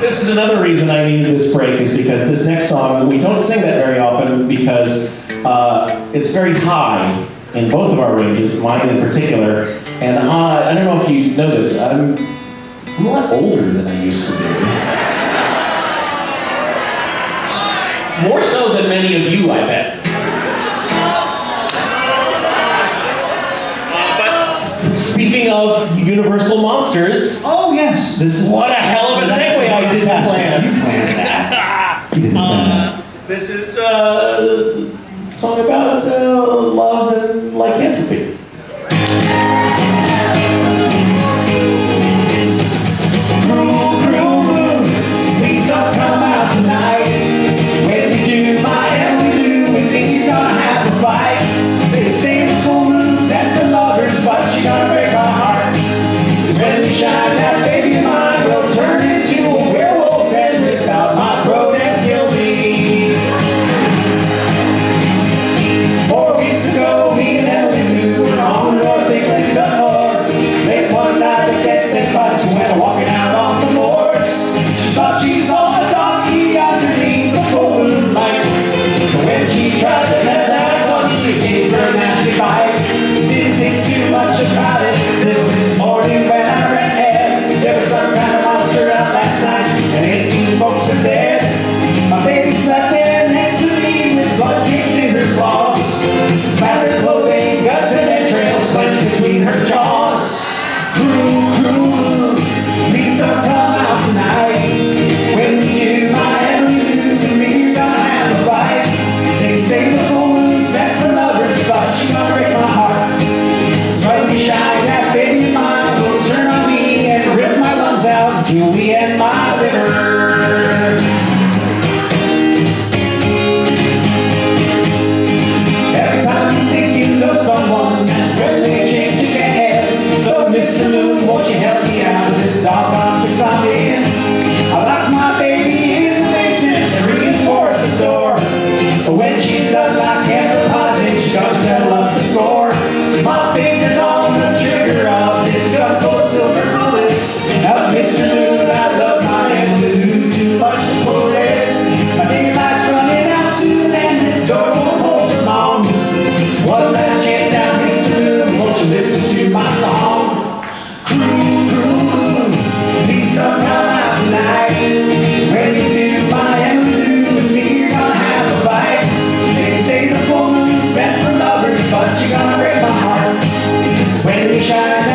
This is another reason I need this break is because this next song, we don't sing that very often because uh, it's very high in both of our ranges, mine in particular. And uh, I don't know if you know this, I'm, I'm a lot older than I used to be. More so than many of you, I bet. speaking of universal monsters. Oh yes, this is what This is a song about uh, love and lycanthropy. shine.